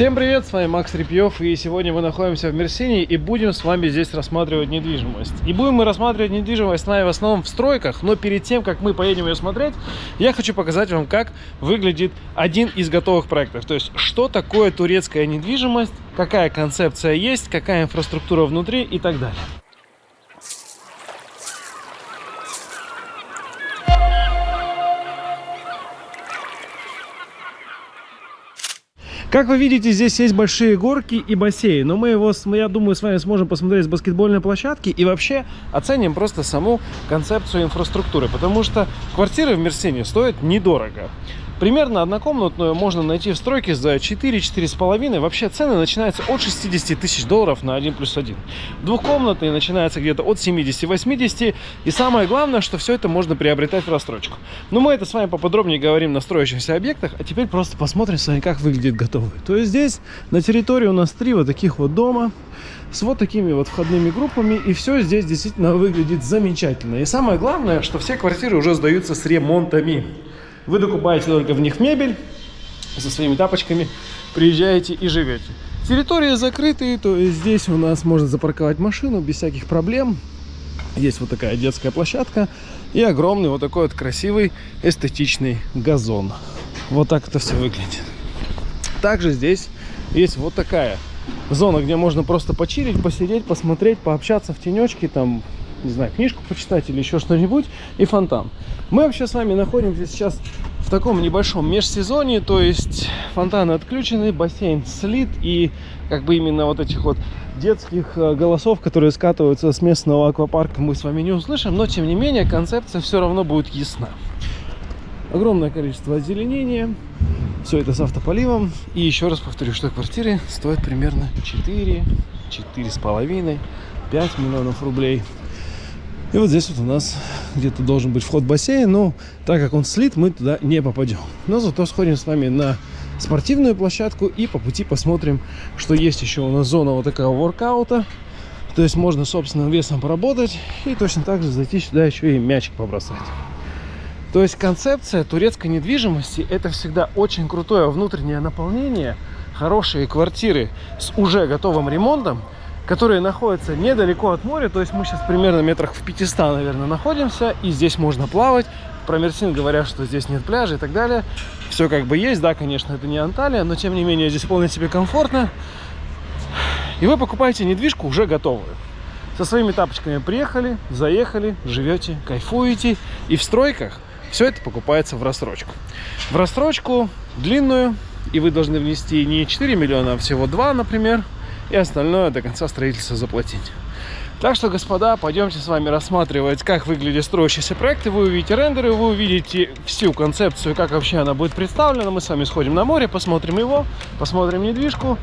Всем привет, с вами Макс Репьев, и сегодня мы находимся в Мерсине и будем с вами здесь рассматривать недвижимость. И будем мы рассматривать недвижимость в основном в стройках, но перед тем, как мы поедем ее смотреть, я хочу показать вам, как выглядит один из готовых проектов. То есть, что такое турецкая недвижимость, какая концепция есть, какая инфраструктура внутри и так далее. Как вы видите, здесь есть большие горки и бассейн, но мы его, я думаю, с вами сможем посмотреть с баскетбольной площадки и вообще оценим просто саму концепцию инфраструктуры, потому что квартиры в Мерсине стоят недорого. Примерно однокомнатную можно найти в стройке за 4-4,5. Вообще цены начинаются от 60 тысяч долларов на 1 плюс 1. Двухкомнатные начинаются где-то от 70-80. И самое главное, что все это можно приобретать в рассрочку. Но мы это с вами поподробнее говорим на строящихся объектах. А теперь просто посмотрим с вами, как выглядит готовый. То есть здесь на территории у нас три вот таких вот дома с вот такими вот входными группами. И все здесь действительно выглядит замечательно. И самое главное, что все квартиры уже сдаются с ремонтами. Вы докупаете только в них мебель со своими тапочками, приезжаете и живете. Территория закрытая, то есть здесь у нас можно запарковать машину без всяких проблем. Есть вот такая детская площадка и огромный вот такой вот красивый эстетичный газон. Вот так это все выглядит. Также здесь есть вот такая зона, где можно просто почилить, посидеть, посмотреть, пообщаться в тенечке, там не знаю, книжку почитать или еще что-нибудь, и фонтан. Мы вообще с вами находимся сейчас в таком небольшом межсезонье, то есть фонтаны отключены, бассейн слит, и как бы именно вот этих вот детских э, голосов, которые скатываются с местного аквапарка, мы с вами не услышим, но тем не менее концепция все равно будет ясна. Огромное количество озеленения, все это с автополивом, и еще раз повторю, что квартиры стоят примерно 4, 4,5, 5 миллионов рублей. И вот здесь вот у нас где-то должен быть вход в бассейн, но так как он слит, мы туда не попадем. Но зато сходим с вами на спортивную площадку и по пути посмотрим, что есть еще у нас зона вот такого воркаута. То есть можно собственным весом поработать и точно так же зайти сюда еще и мячик побросать. То есть концепция турецкой недвижимости это всегда очень крутое внутреннее наполнение, хорошие квартиры с уже готовым ремонтом, которые находятся недалеко от моря. То есть мы сейчас примерно метрах в 500, наверное, находимся. И здесь можно плавать. Про Мерсин говорят, что здесь нет пляжа и так далее. Все как бы есть. Да, конечно, это не Анталия, но тем не менее здесь вполне себе комфортно. И вы покупаете недвижку уже готовую. Со своими тапочками приехали, заехали, живете, кайфуете. И в стройках все это покупается в рассрочку. В рассрочку длинную, и вы должны внести не 4 миллиона, а всего 2, например и остальное до конца строительства заплатить. Так что, господа, пойдемте с вами рассматривать, как выглядят строящиеся проекты. Вы увидите рендеры, вы увидите всю концепцию, как вообще она будет представлена. Мы с вами сходим на море, посмотрим его, посмотрим недвижку.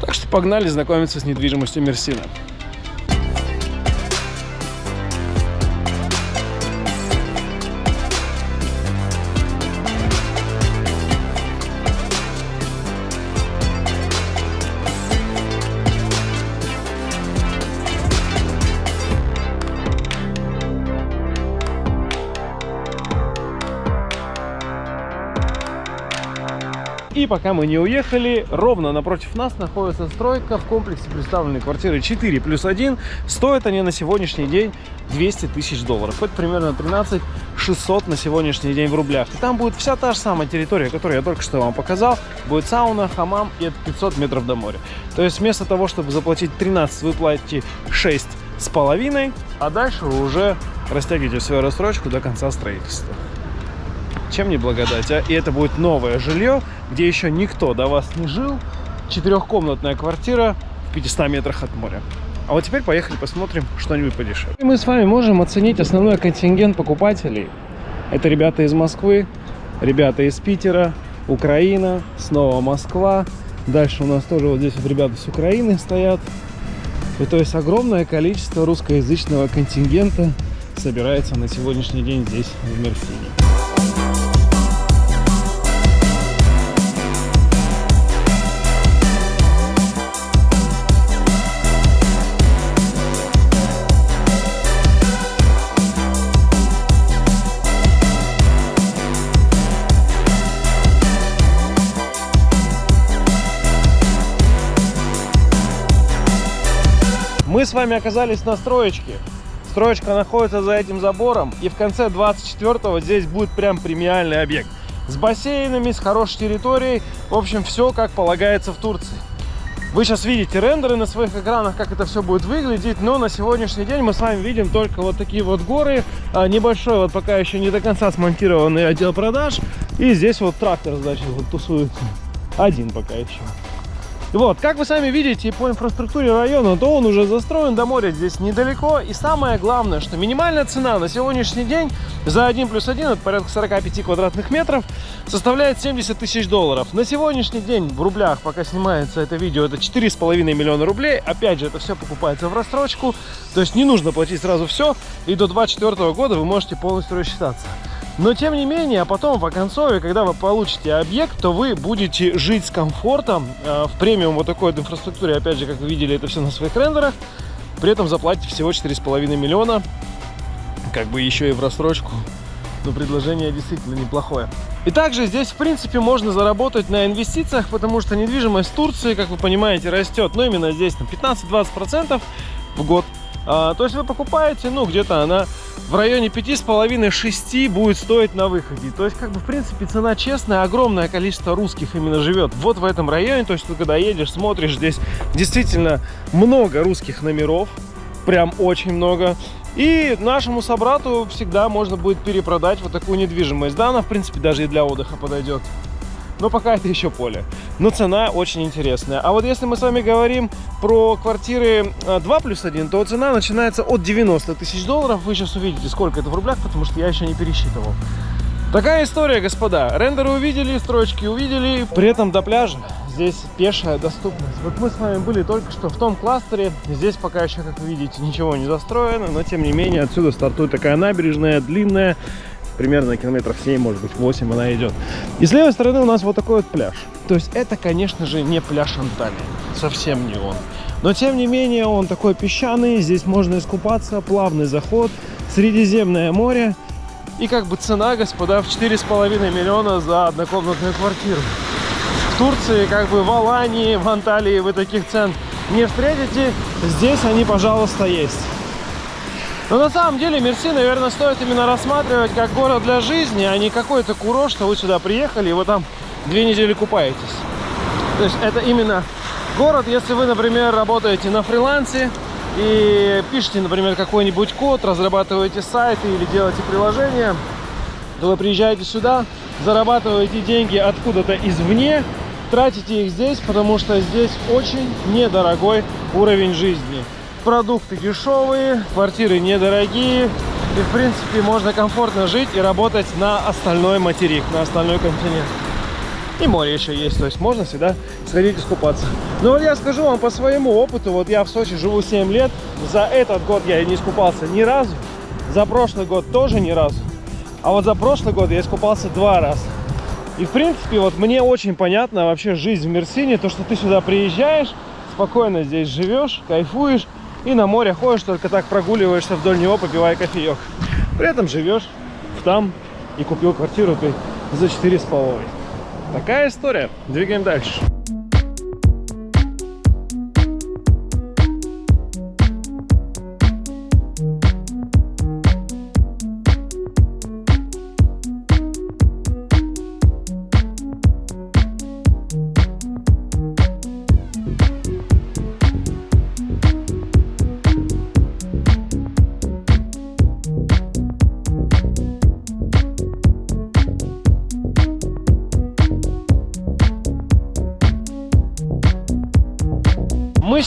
Так что погнали знакомиться с недвижимостью Мерсина. И пока мы не уехали, ровно напротив нас находится стройка в комплексе представленной квартиры 4 плюс 1. Стоят они на сегодняшний день 200 тысяч долларов. Это примерно 13 600 на сегодняшний день в рублях. И там будет вся та же самая территория, которую я только что вам показал. Будет сауна, хамам и это 500 метров до моря. То есть вместо того, чтобы заплатить 13, вы платите 6 с половиной, а дальше вы уже растягиваете свою рассрочку до конца строительства. Чем не благодать, а? И это будет новое жилье, где еще никто до вас не жил. Четырехкомнатная квартира в 500 метрах от моря. А вот теперь поехали посмотрим что-нибудь подешевле. Мы с вами можем оценить основной контингент покупателей. Это ребята из Москвы, ребята из Питера, Украина, снова Москва. Дальше у нас тоже вот здесь вот ребята с Украины стоят. И то есть огромное количество русскоязычного контингента собирается на сегодняшний день здесь, в Мерсине. Мы с вами оказались на строечке. Строечка находится за этим забором. И в конце 24-го здесь будет прям премиальный объект. С бассейнами, с хорошей территорией. В общем, все как полагается в Турции. Вы сейчас видите рендеры на своих экранах, как это все будет выглядеть, но на сегодняшний день мы с вами видим только вот такие вот горы, а, небольшой вот пока еще не до конца смонтированный отдел продаж, и здесь вот трактор, значит, вот тусуется. Один пока еще. Вот, как вы сами видите по инфраструктуре района, то он уже застроен до моря здесь недалеко. И самое главное, что минимальная цена на сегодняшний день за 1 плюс 1, это порядка 45 квадратных метров, составляет 70 тысяч долларов. На сегодняшний день в рублях, пока снимается это видео, это 4,5 миллиона рублей. Опять же, это все покупается в рассрочку, то есть не нужно платить сразу все. И до 2024 года вы можете полностью рассчитаться. Но тем не менее, а потом в оконцове, когда вы получите объект, то вы будете жить с комфортом э, в премиум вот такой вот инфраструктуре. Опять же, как вы видели, это все на своих рендерах. При этом заплатите всего 4,5 миллиона. Как бы еще и в рассрочку. Но предложение действительно неплохое. И также здесь, в принципе, можно заработать на инвестициях, потому что недвижимость Турции, как вы понимаете, растет. Но именно здесь 15-20% в год. А, то есть вы покупаете, ну, где-то она в районе 5,5-6 будет стоить на выходе. То есть, как бы, в принципе, цена честная, огромное количество русских именно живет вот в этом районе. То есть, ты когда едешь, смотришь, здесь действительно много русских номеров, прям очень много. И нашему собрату всегда можно будет перепродать вот такую недвижимость. Да, она, в принципе, даже и для отдыха подойдет но пока это еще поле. Но цена очень интересная. А вот если мы с вами говорим про квартиры 2 а, плюс 1, то цена начинается от 90 тысяч долларов. Вы сейчас увидите, сколько это в рублях, потому что я еще не пересчитывал. Такая история, господа. Рендеры увидели, строчки увидели. При этом до пляжа здесь пешая доступность. Вот мы с вами были только что в том кластере. Здесь пока еще, как вы видите, ничего не застроено. Но, тем не менее, отсюда стартует такая набережная, длинная примерно километров 7, может быть 8 она идет. И с левой стороны у нас вот такой вот пляж. То есть это, конечно же, не пляж Анталии. Совсем не он. Но тем не менее он такой песчаный, здесь можно искупаться, плавный заход, Средиземное море. И как бы цена, господа, в 4,5 миллиона за однокомнатную квартиру. В Турции, как бы в Алании, в Анталии вы таких цен не встретите. Здесь они, пожалуйста, есть. Но на самом деле Мерси, наверное, стоит именно рассматривать как город для жизни, а не какой-то курорт, что вы сюда приехали и вы там две недели купаетесь. То есть это именно город, если вы, например, работаете на фрилансе и пишете, например, какой-нибудь код, разрабатываете сайты или делаете приложение, то вы приезжаете сюда, зарабатываете деньги откуда-то извне, тратите их здесь, потому что здесь очень недорогой уровень жизни продукты дешевые, квартиры недорогие. И, в принципе, можно комфортно жить и работать на остальной материк, на остальной континент. И море еще есть, то есть можно всегда сходить искупаться. Но вот я скажу вам по своему опыту, вот я в Сочи живу 7 лет, за этот год я не искупался ни разу, за прошлый год тоже ни разу, а вот за прошлый год я искупался два раза. И, в принципе, вот мне очень понятно вообще жизнь в Мерсине, то, что ты сюда приезжаешь, спокойно здесь живешь, кайфуешь, и на море ходишь, только так прогуливаешься вдоль него, попивая кофеек. При этом живешь там и купил квартиру ты за 4,5. Такая история. Двигаем дальше.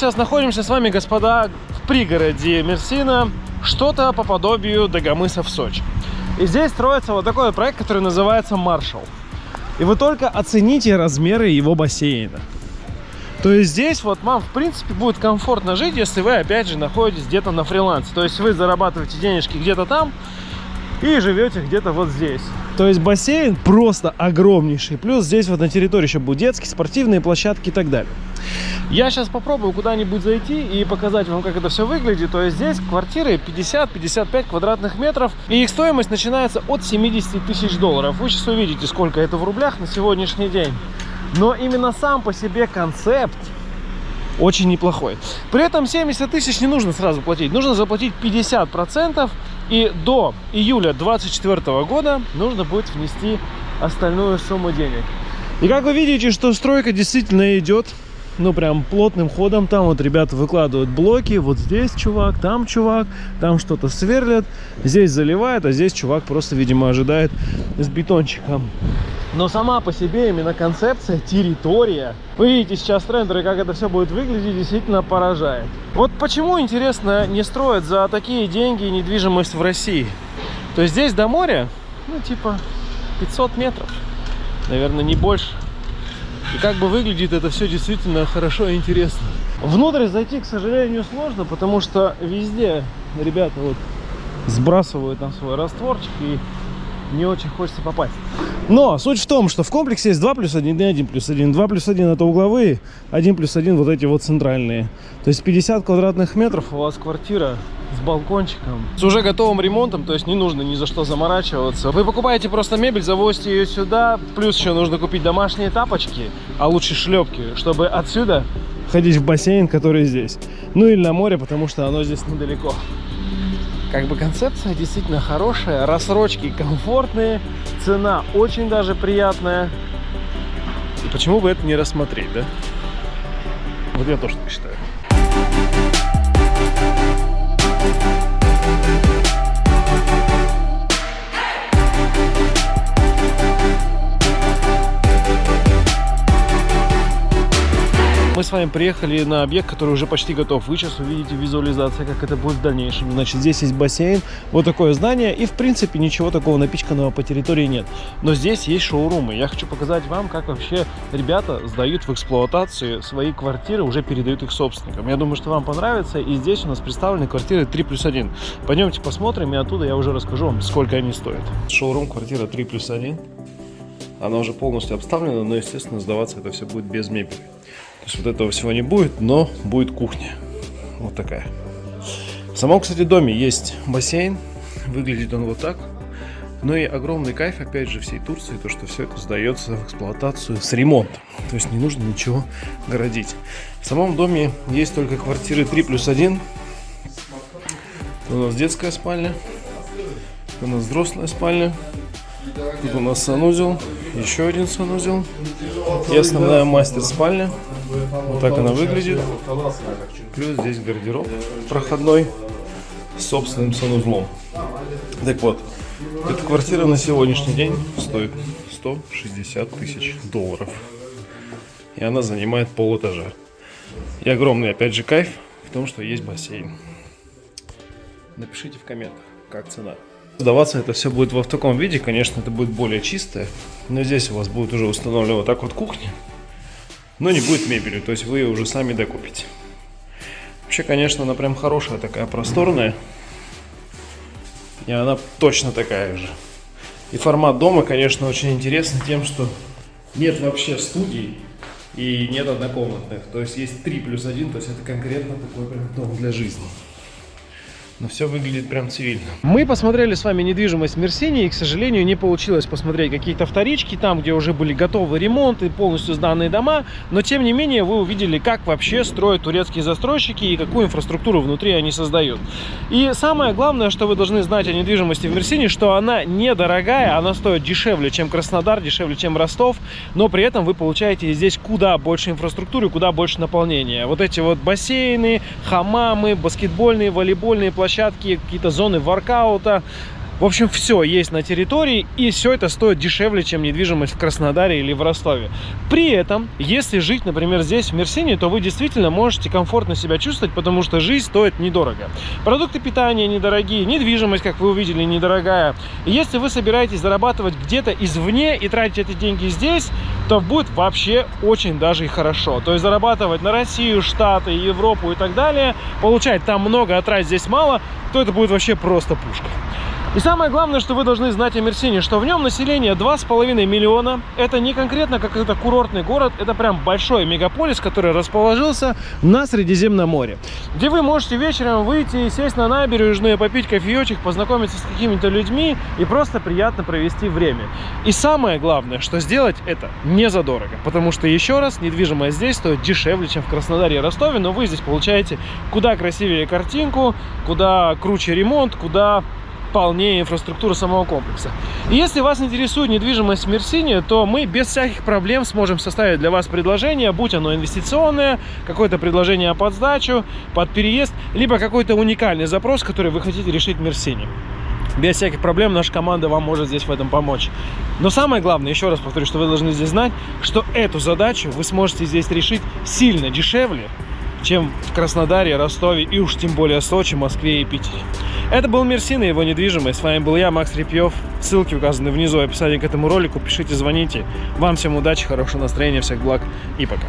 Сейчас находимся с вами, господа, в пригороде Мерсина, что-то по подобию Дагомыса в Сочи. И здесь строится вот такой проект, который называется Маршал. И вы только оцените размеры его бассейна. То есть здесь вот вам, в принципе, будет комфортно жить, если вы, опять же, находитесь где-то на фрилансе. То есть вы зарабатываете денежки где-то там и живете где-то вот здесь. То есть бассейн просто огромнейший. Плюс здесь вот на территории еще будут детские, спортивные площадки и так далее. Я сейчас попробую куда-нибудь зайти и показать вам, как это все выглядит. То есть здесь квартиры 50-55 квадратных метров. И их стоимость начинается от 70 тысяч долларов. Вы сейчас увидите, сколько это в рублях на сегодняшний день. Но именно сам по себе концепт очень неплохой. При этом 70 тысяч не нужно сразу платить, нужно заплатить 50%, и до июля 2024 года нужно будет внести остальную сумму денег. И как вы видите, что стройка действительно идет ну прям плотным ходом. Там вот ребята выкладывают блоки, вот здесь чувак, там чувак, там что-то сверлят, здесь заливает, а здесь чувак просто, видимо, ожидает с бетончиком. Но сама по себе именно концепция, территория, вы видите сейчас трендеры, как это все будет выглядеть, действительно поражает. Вот почему, интересно, не строят за такие деньги недвижимость в России? То есть здесь до моря, ну типа 500 метров, наверное, не больше. И как бы выглядит это все действительно хорошо и интересно. Внутрь зайти, к сожалению, сложно, потому что везде ребята вот сбрасывают там свой растворчик и не очень хочется попасть. Но суть в том, что в комплексе есть 2 плюс 1 и 1 плюс 1. 2 плюс 1 это угловые, 1 плюс 1 вот эти вот центральные. То есть 50 квадратных метров у вас квартира с балкончиком. С уже готовым ремонтом, то есть не нужно ни за что заморачиваться. Вы покупаете просто мебель, завозите ее сюда, плюс еще нужно купить домашние тапочки, а лучше шлепки, чтобы отсюда ходить в бассейн, который здесь. Ну или на море, потому что оно здесь недалеко. Как бы концепция действительно хорошая, рассрочки комфортные, цена очень даже приятная. И почему бы это не рассмотреть, да? Вот я тоже так считаю. С вами приехали на объект, который уже почти готов. Вы сейчас увидите визуализация, как это будет в дальнейшем. Значит, здесь есть бассейн, вот такое здание, и в принципе ничего такого напичканного по территории нет. Но здесь есть шоурумы. Я хочу показать вам, как вообще ребята сдают в эксплуатацию свои квартиры, уже передают их собственникам. Я думаю, что вам понравится. И здесь у нас представлены квартиры 3 плюс 1. Пойдемте посмотрим, и оттуда я уже расскажу вам, сколько они стоят. Шоурум квартира 3 плюс 1. Она уже полностью обставлена, но, естественно, сдаваться это все будет без мебели. Есть вот этого всего не будет, но будет кухня. Вот такая. В самом, кстати, доме есть бассейн. Выглядит он вот так. Ну и огромный кайф, опять же, всей Турции, то, что все это сдается в эксплуатацию с ремонтом. То есть не нужно ничего городить. В самом доме есть только квартиры 3 плюс 1. Тут у нас детская спальня. У нас взрослая спальня. Тут у нас санузел. Еще один санузел. И основная мастер-спальня. Вот так она выглядит. Плюс здесь гардероб проходной с собственным санузлом. Так вот, эта квартира на сегодняшний день стоит 160 тысяч долларов. И она занимает пол этажа. И огромный, опять же, кайф в том, что есть бассейн. Напишите в комментах, как цена. Сдаваться это все будет в таком виде, конечно, это будет более чистое. Но здесь у вас будет уже установлена вот так вот кухня но не будет мебели, то есть вы ее уже сами докупите. Вообще, конечно, она прям хорошая такая, просторная. И она точно такая же. И формат дома, конечно, очень интересный тем, что нет вообще студий и нет однокомнатных. То есть есть 3 плюс 1, то есть это конкретно такой прям дом для жизни но все выглядит прям цивильно. Мы посмотрели с вами недвижимость в Мерсине, и, к сожалению, не получилось посмотреть какие-то вторички, там, где уже были готовы ремонты, полностью сданные дома, но, тем не менее, вы увидели, как вообще строят турецкие застройщики и какую инфраструктуру внутри они создают. И самое главное, что вы должны знать о недвижимости в Мерсине, что она недорогая, она стоит дешевле, чем Краснодар, дешевле, чем Ростов, но при этом вы получаете здесь куда больше инфраструктуры, куда больше наполнения. Вот эти вот бассейны, хамамы, баскетбольные, волейбольные площадки, площадки, какие-то зоны воркаута. В общем, все есть на территории, и все это стоит дешевле, чем недвижимость в Краснодаре или в Ростове. При этом, если жить, например, здесь, в Мерсине, то вы действительно можете комфортно себя чувствовать, потому что жизнь стоит недорого. Продукты питания недорогие, недвижимость, как вы увидели, недорогая. И если вы собираетесь зарабатывать где-то извне и тратить эти деньги здесь, то будет вообще очень даже и хорошо. То есть зарабатывать на Россию, Штаты, Европу и так далее, получать там много, а тратить здесь мало, то это будет вообще просто пушка. И самое главное, что вы должны знать о Мерсине, что в нем население 2,5 миллиона. Это не конкретно какой-то курортный город, это прям большой мегаполис, который расположился на Средиземном море. Где вы можете вечером выйти, сесть на набережную, попить кофеечек, познакомиться с какими-то людьми и просто приятно провести время. И самое главное, что сделать это не задорого. Потому что, еще раз, недвижимость здесь стоит дешевле, чем в Краснодаре и Ростове, но вы здесь получаете куда красивее картинку, куда круче ремонт, куда полнее инфраструктура самого комплекса. Если вас интересует недвижимость в Мерсине, то мы без всяких проблем сможем составить для вас предложение, будь оно инвестиционное, какое-то предложение под сдачу, под переезд, либо какой-то уникальный запрос, который вы хотите решить в Мерсине. Без всяких проблем наша команда вам может здесь в этом помочь. Но самое главное, еще раз повторю, что вы должны здесь знать, что эту задачу вы сможете здесь решить сильно дешевле, чем в Краснодаре, Ростове и уж тем более Сочи, Москве и Питере. Это был Мерсин и его недвижимость. С вами был я, Макс Репьев. Ссылки указаны внизу в описании к этому ролику. Пишите, звоните. Вам всем удачи, хорошего настроения, всех благ и пока.